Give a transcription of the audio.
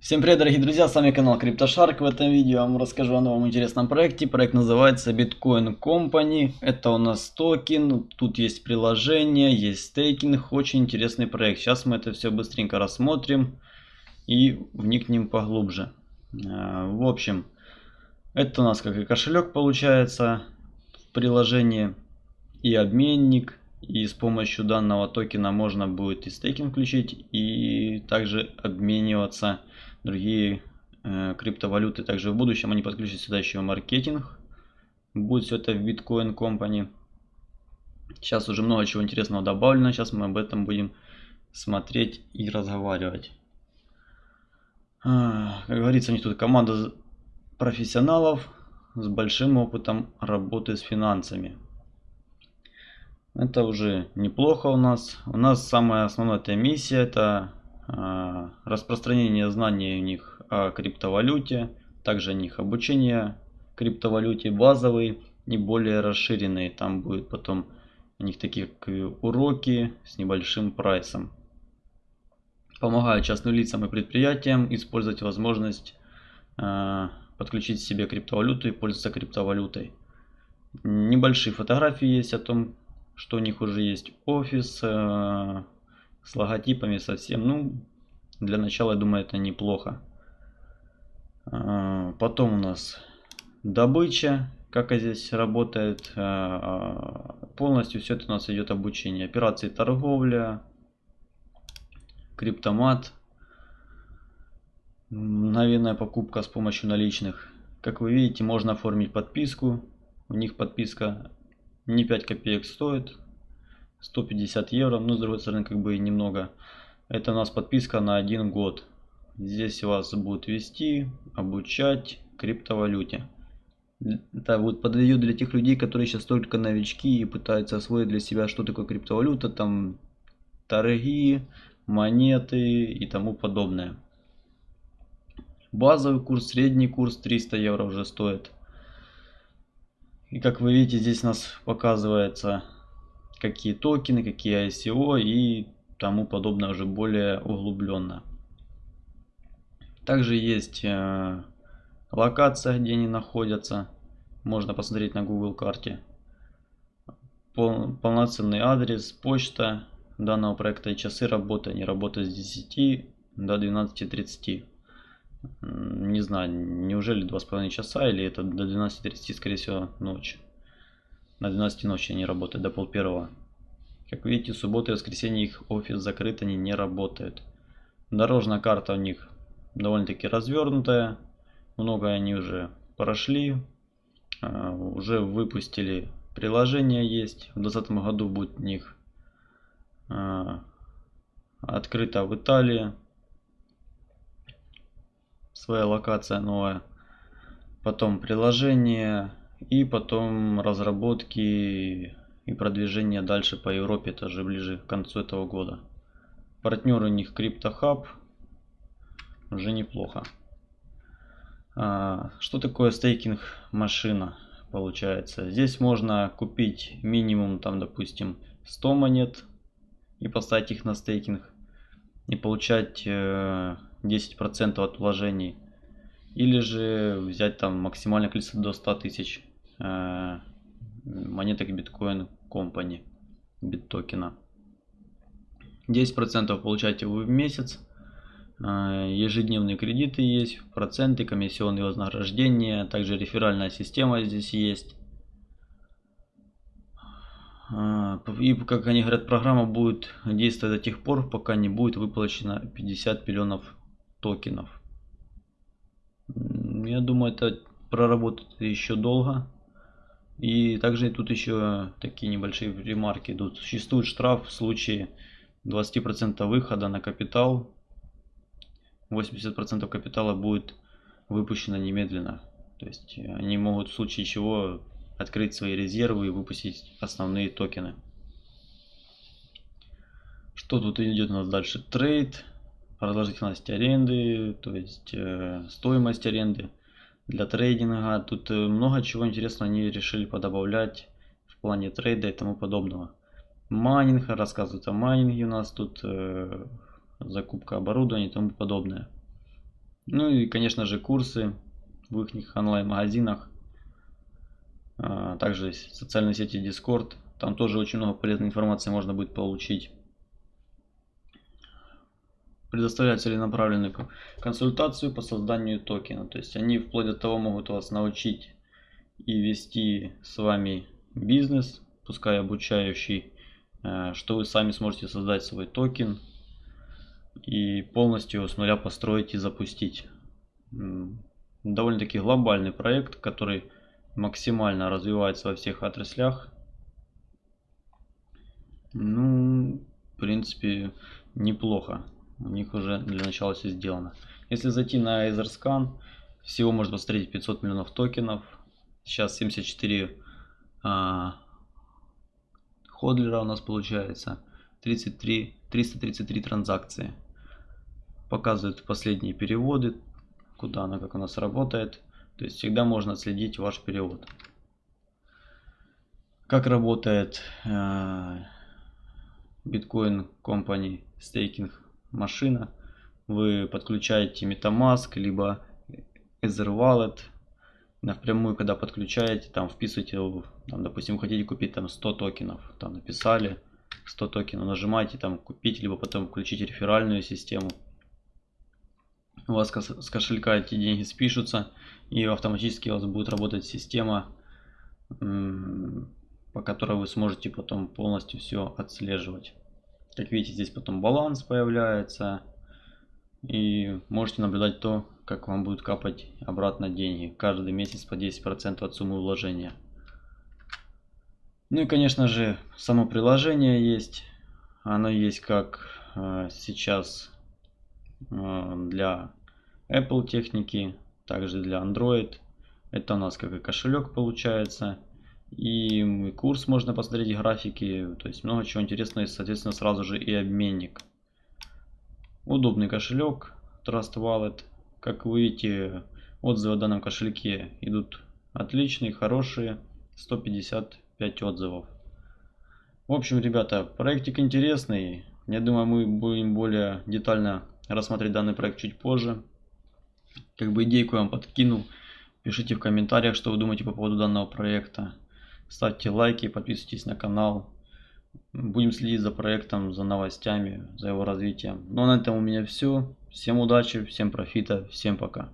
Всем привет, дорогие друзья, с вами канал CryptoShark. В этом видео я вам расскажу о новом интересном проекте. Проект называется Bitcoin Company. Это у нас токен, тут есть приложение, есть стейкинг. Очень интересный проект. Сейчас мы это все быстренько рассмотрим и вникнем поглубже. Э, в общем, это у нас как и кошелек получается в приложении и обменник. И с помощью данного токена можно будет и стейкинг включить, и также обмениваться другие э, криптовалюты. Также в будущем они подключат сюда еще маркетинг. Будет все это в Bitcoin Company. Сейчас уже много чего интересного добавлено. Сейчас мы об этом будем смотреть и разговаривать. А, как говорится, у них тут команда профессионалов с большим опытом работы с финансами. Это уже неплохо у нас. У нас самая основная эта миссия это э, распространение знаний у них о криптовалюте, также у них обучение криптовалюте базовый и более расширенные. Там будет потом у них такие уроки с небольшим прайсом. Помогают частным лицам и предприятиям использовать возможность э, подключить себе криптовалюту и пользоваться криптовалютой. Небольшие фотографии есть о том, что у них уже есть офис э, с логотипами совсем. Ну, для начала, я думаю, это неплохо. Э, потом у нас добыча, как здесь работает. Э, полностью все это у нас идет обучение. Операции торговля, криптомат, мгновенная покупка с помощью наличных. Как вы видите, можно оформить подписку. У них подписка не 5 копеек стоит. 150 евро. Ну, с другой стороны, как бы немного. Это у нас подписка на один год. Здесь вас будут вести, обучать криптовалюте. Это вот подойдет для тех людей, которые сейчас только новички и пытаются освоить для себя, что такое криптовалюта, там торги, монеты и тому подобное. Базовый курс, средний курс 300 евро уже стоит. И как вы видите, здесь у нас показывается, какие токены, какие ICO и тому подобное уже более углубленно. Также есть э, локация, где они находятся. Можно посмотреть на Google карте. Пол, полноценный адрес, почта данного проекта и часы работы. Они работают с 10 до 12.30 не знаю, неужели два с половиной часа или это до 12.30, скорее всего, ночь. На 12 ночи они работают, до пол первого. Как видите, суббота и воскресенье их офис закрыт, они не работают. Дорожная карта у них довольно-таки развернутая. Много они уже прошли. А, уже выпустили приложение есть. В 2020 году будет у них а, открыто в Италии своя локация новая, потом приложение и потом разработки и продвижение дальше по Европе, тоже ближе к концу этого года. Партнер у них CryptoHub, уже неплохо. А, что такое стейкинг машина получается? Здесь можно купить минимум там допустим 100 монет и поставить их на стейкинг и получать э, 10% от вложений. Или же взять там максимальное количество до 100 тысяч э, монеток биткоин компании, биттокена. 10% получаете вы в месяц. Э, ежедневные кредиты есть, проценты, комиссионные вознаграждения, также реферальная система здесь есть. Э, и, как они говорят, программа будет действовать до тех пор, пока не будет выплачено 50 миллионов токенов. Я думаю, это проработает еще долго. И также тут еще такие небольшие ремарки идут. Существует штраф в случае 20% выхода на капитал. 80% капитала будет выпущено немедленно. То есть они могут в случае чего открыть свои резервы и выпустить основные токены. Что тут идет у нас дальше? Trade продолжительность аренды, то есть э, стоимость аренды для трейдинга. Тут э, много чего интересного они решили подобавлять в плане трейда и тому подобного. Майнинг, рассказывают о майнинге у нас тут, э, закупка оборудования и тому подобное. Ну и, конечно же, курсы в их онлайн-магазинах. А, также социальные сети Discord. Там тоже очень много полезной информации можно будет получить. Предоставляют целенаправленную консультацию по созданию токена. То есть они вплоть до того могут вас научить и вести с вами бизнес, пускай обучающий, э, что вы сами сможете создать свой токен и полностью с нуля построить и запустить. Довольно-таки глобальный проект, который максимально развивается во всех отраслях. Ну, в принципе, неплохо. У них уже для начала все сделано. Если зайти на EtherScan, всего можно посмотреть 500 миллионов токенов. Сейчас 74 а, ходлера у нас получается. 33, 333 транзакции. Показывают последние переводы, куда она, как у нас работает. То есть всегда можно отследить ваш перевод. Как работает э, Bitcoin Company Staking машина. Вы подключаете MetaMask, либо Ether Wallet. Напрямую, когда подключаете, там вписываете, там, допустим, хотите купить там 100 токенов. Там написали 100 токенов, нажимаете там купить, либо потом включить реферальную систему. У вас с кошелька эти деньги спишутся и автоматически у вас будет работать система, по которой вы сможете потом полностью все отслеживать. Как видите, здесь потом баланс появляется. И можете наблюдать то, как вам будет капать обратно деньги. Каждый месяц по 10% от суммы вложения. Ну и, конечно же, само приложение есть. Оно есть как э, сейчас э, для Apple техники, также для Android. Это у нас как и кошелек получается. И курс можно посмотреть, графики, то есть много чего интересного, и, соответственно, сразу же и обменник. Удобный кошелек, Trust Wallet. Как вы видите, отзывы о данном кошельке идут отличные, хорошие, 155 отзывов. В общем, ребята, проектик интересный. Я думаю, мы будем более детально рассмотреть данный проект чуть позже. Как бы идейку я вам подкинул. Пишите в комментариях, что вы думаете по поводу данного проекта. Ставьте лайки, подписывайтесь на канал. Будем следить за проектом, за новостями, за его развитием. Ну а на этом у меня все. Всем удачи, всем профита, всем пока.